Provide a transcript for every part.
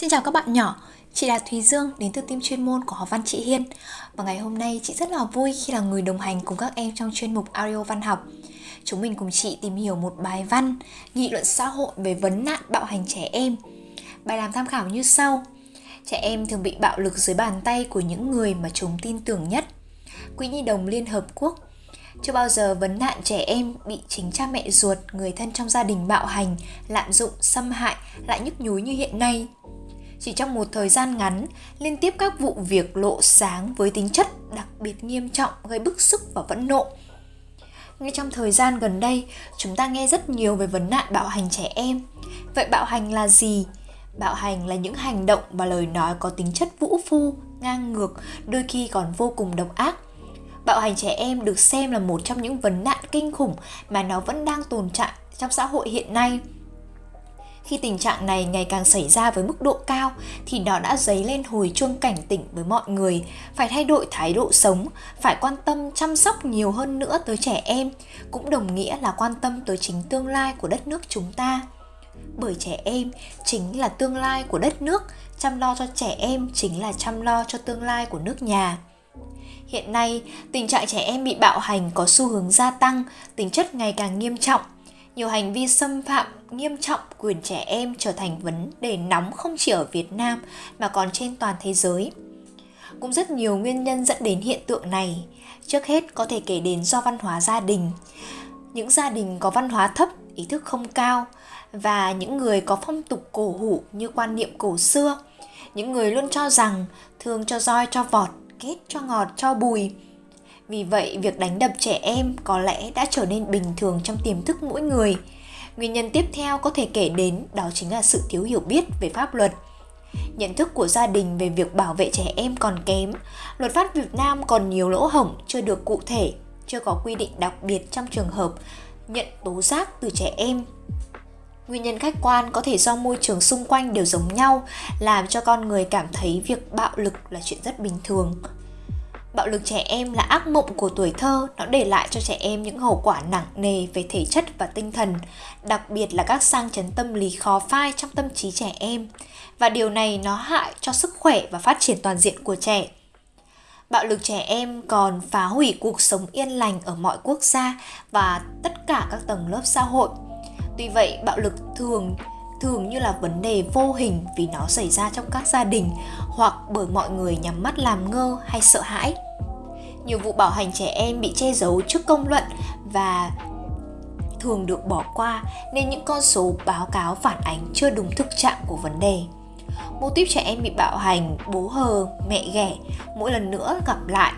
Xin chào các bạn nhỏ, chị là Thùy Dương đến từ team chuyên môn của học văn chị Hiên. Và ngày hôm nay chị rất là vui khi là người đồng hành cùng các em trong chuyên mục audio văn học. Chúng mình cùng chị tìm hiểu một bài văn nghị luận xã hội về vấn nạn bạo hành trẻ em. Bài làm tham khảo như sau. Trẻ em thường bị bạo lực dưới bàn tay của những người mà chúng tin tưởng nhất. Quỹ Nhi đồng Liên Hợp Quốc. Chưa bao giờ vấn nạn trẻ em bị chính cha mẹ ruột, người thân trong gia đình bạo hành, lạm dụng, xâm hại lại nhức nhối như hiện nay. Chỉ trong một thời gian ngắn, liên tiếp các vụ việc lộ sáng với tính chất đặc biệt nghiêm trọng gây bức xúc và phẫn nộ. Ngay trong thời gian gần đây, chúng ta nghe rất nhiều về vấn nạn bạo hành trẻ em. Vậy bạo hành là gì? Bạo hành là những hành động và lời nói có tính chất vũ phu, ngang ngược, đôi khi còn vô cùng độc ác – Bạo hành trẻ em được xem là một trong những vấn nạn kinh khủng mà nó vẫn đang tồn tại trong xã hội hiện nay. Khi tình trạng này ngày càng xảy ra với mức độ cao thì nó đã dấy lên hồi chuông cảnh tỉnh với mọi người phải thay đổi thái độ sống, phải quan tâm chăm sóc nhiều hơn nữa tới trẻ em, cũng đồng nghĩa là quan tâm tới chính tương lai của đất nước chúng ta. Bởi trẻ em chính là tương lai của đất nước, chăm lo cho trẻ em chính là chăm lo cho tương lai của nước nhà. Hiện nay, tình trạng trẻ em bị bạo hành có xu hướng gia tăng, tính chất ngày càng nghiêm trọng. Nhiều hành vi xâm phạm nghiêm trọng quyền trẻ em trở thành vấn đề nóng không chỉ ở Việt Nam mà còn trên toàn thế giới. Cũng rất nhiều nguyên nhân dẫn đến hiện tượng này. Trước hết có thể kể đến do văn hóa gia đình. Những gia đình có văn hóa thấp, ý thức không cao và những người có phong tục cổ hủ như quan niệm cổ xưa. Những người luôn cho rằng thường cho roi cho vọt kết cho ngọt cho bùi vì vậy việc đánh đập trẻ em có lẽ đã trở nên bình thường trong tiềm thức mỗi người. Nguyên nhân tiếp theo có thể kể đến đó chính là sự thiếu hiểu biết về pháp luật. Nhận thức của gia đình về việc bảo vệ trẻ em còn kém luật pháp việt nam còn nhiều lỗ hổng chưa được cụ thể chưa có quy định đặc biệt trong trường hợp nhận tố giác từ trẻ em. Nguyên nhân khách quan có thể do môi trường xung quanh đều giống nhau, làm cho con người cảm thấy việc bạo lực là chuyện rất bình thường. Bạo lực trẻ em là ác mộng của tuổi thơ, nó để lại cho trẻ em những hậu quả nặng nề về thể chất và tinh thần, đặc biệt là các sang chấn tâm lý khó phai trong tâm trí trẻ em. Và điều này nó hại cho sức khỏe và phát triển toàn diện của trẻ. Bạo lực trẻ em còn phá hủy cuộc sống yên lành ở mọi quốc gia và tất cả các tầng lớp xã hội Tuy vậy, bạo lực thường thường như là vấn đề vô hình vì nó xảy ra trong các gia đình hoặc bởi mọi người nhắm mắt làm ngơ hay sợ hãi. Nhiều vụ bảo hành trẻ em bị che giấu trước công luận và thường được bỏ qua nên những con số báo cáo phản ánh chưa đúng thực trạng của vấn đề. Mô típ trẻ em bị bạo hành, bố hờ, mẹ ghẻ mỗi lần nữa gặp lại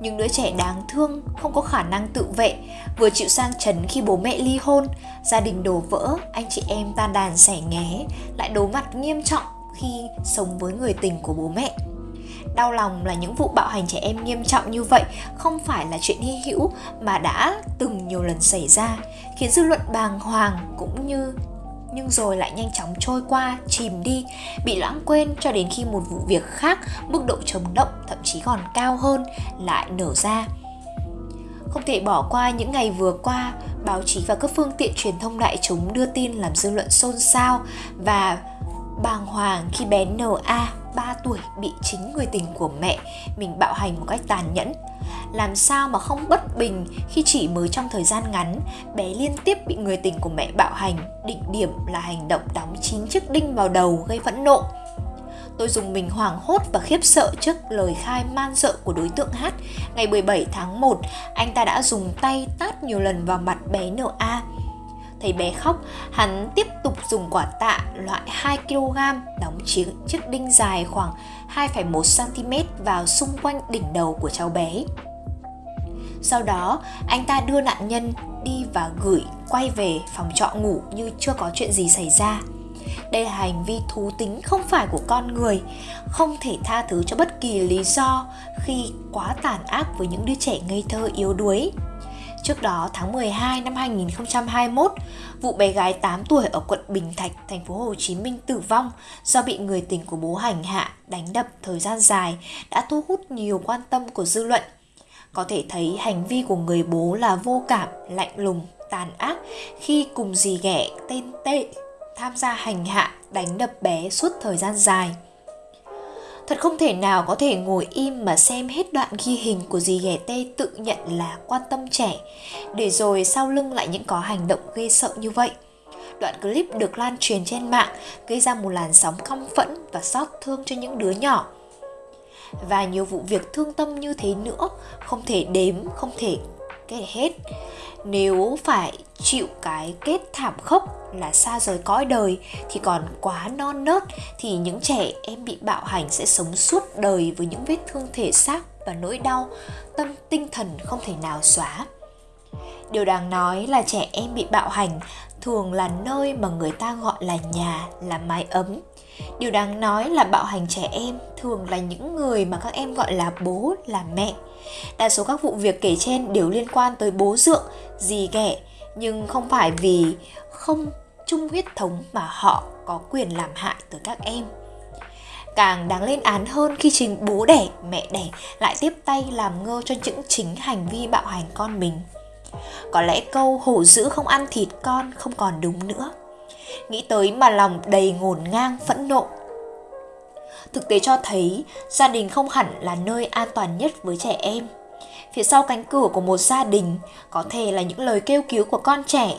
những đứa trẻ đáng thương, không có khả năng tự vệ. Vừa chịu sang chấn khi bố mẹ ly hôn, gia đình đổ vỡ, anh chị em tan đàn sẻ nghé, lại đối mặt nghiêm trọng khi sống với người tình của bố mẹ. Đau lòng là những vụ bạo hành trẻ em nghiêm trọng như vậy không phải là chuyện hy hữu mà đã từng nhiều lần xảy ra, khiến dư luận bàng hoàng cũng như nhưng rồi lại nhanh chóng trôi qua, chìm đi, bị lãng quên cho đến khi một vụ việc khác, mức độ chấn động thậm chí còn cao hơn lại nở ra. Không thể bỏ qua những ngày vừa qua, báo chí và các phương tiện truyền thông đại chúng đưa tin làm dư luận xôn xao và bàng hoàng khi bé NA 3 tuổi bị chính người tình của mẹ mình bạo hành một cách tàn nhẫn làm sao mà không bất bình khi chỉ mới trong thời gian ngắn bé liên tiếp bị người tình của mẹ bạo hành đỉnh điểm là hành động đóng chín chiếc đinh vào đầu gây phẫn nộ Tôi dùng mình hoảng hốt và khiếp sợ trước lời khai man sợ của đối tượng H. Ngày 17 tháng 1, anh ta đã dùng tay tát nhiều lần vào mặt bé NA. Thấy bé khóc, hắn tiếp tục dùng quả tạ loại 2kg đóng chiếc, chiếc đinh dài khoảng 2,1cm vào xung quanh đỉnh đầu của cháu bé. Sau đó, anh ta đưa nạn nhân đi và gửi quay về phòng trọ ngủ như chưa có chuyện gì xảy ra. Đây là hành vi thú tính không phải của con người, không thể tha thứ cho bất kỳ lý do khi quá tàn ác với những đứa trẻ ngây thơ yếu đuối. Trước đó tháng 12 năm 2021, vụ bé gái 8 tuổi ở quận Bình Thạnh, thành phố Hồ Chí Minh tử vong do bị người tình của bố hành hạ, đánh đập thời gian dài đã thu hút nhiều quan tâm của dư luận có thể thấy hành vi của người bố là vô cảm, lạnh lùng, tàn ác khi cùng dì ghẻ tên Tê tham gia hành hạ, đánh đập bé suốt thời gian dài. Thật không thể nào có thể ngồi im mà xem hết đoạn ghi hình của dì ghẻ tê tự nhận là quan tâm trẻ, để rồi sau lưng lại những có hành động ghê sợ như vậy. Đoạn clip được lan truyền trên mạng gây ra một làn sóng căm phẫn và xót thương cho những đứa nhỏ. Và nhiều vụ việc thương tâm như thế nữa, không thể đếm, không thể kể hết. Nếu phải chịu cái kết thảm khốc là xa rời cõi đời thì còn quá non nớt thì những trẻ em bị bạo hành sẽ sống suốt đời với những vết thương thể xác và nỗi đau, tâm tinh thần không thể nào xóa. Điều đáng nói là trẻ em bị bạo hành thường là nơi mà người ta gọi là nhà là mái ấm điều đáng nói là bạo hành trẻ em thường là những người mà các em gọi là bố là mẹ Đa số các vụ việc kể trên đều liên quan tới bố dượng, dì ghẻ, nhưng không phải vì không chung huyết thống mà họ có quyền làm hại tới các em. Càng đáng lên án hơn khi chính bố đẻ, mẹ đẻ lại tiếp tay làm ngơ cho những chính hành vi bạo hành con mình. Có lẽ câu hổ dữ không ăn thịt con không còn đúng nữa. Nghĩ tới mà lòng đầy ngổn ngang phẫn nộ thực tế cho thấy gia đình không hẳn là nơi an toàn nhất với trẻ em. Phía sau cánh cửa của một gia đình có thể là những lời kêu cứu của con trẻ.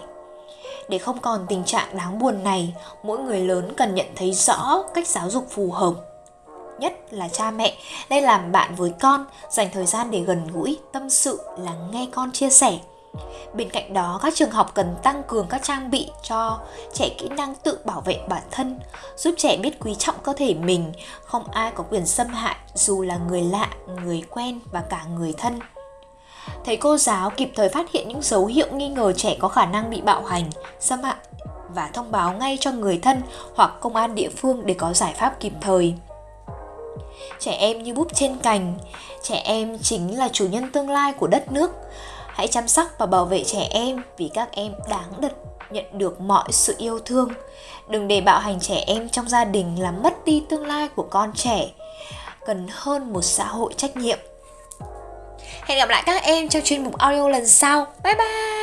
Để không còn tình trạng đáng buồn này, mỗi người lớn cần nhận thấy rõ cách giáo dục phù hợp. Nhất là cha mẹ nên làm bạn với con, dành thời gian để gần gũi, tâm sự, lắng nghe con chia sẻ Bên cạnh đó, các trường học cần tăng cường các trang bị cho trẻ kỹ năng tự bảo vệ bản thân, giúp trẻ biết quý trọng cơ thể mình, không ai có quyền xâm hại dù là người lạ, người quen và cả người thân. Thầy cô giáo kịp thời phát hiện những dấu hiệu nghi ngờ trẻ có khả năng bị bạo hành, xâm hại và thông báo ngay cho người thân hoặc công an địa phương để có giải pháp kịp thời. Trẻ em như búp trên cành, trẻ em chính là chủ nhân tương lai của đất nước Hãy chăm sóc và bảo vệ trẻ em vì các em đáng được nhận được mọi sự yêu thương. Đừng để bạo hành trẻ em trong gia đình làm mất đi tương lai của con trẻ. Cần hơn một xã hội trách nhiệm. Hẹn gặp lại các em trong chuyên mục audio lần sau. Bye bye!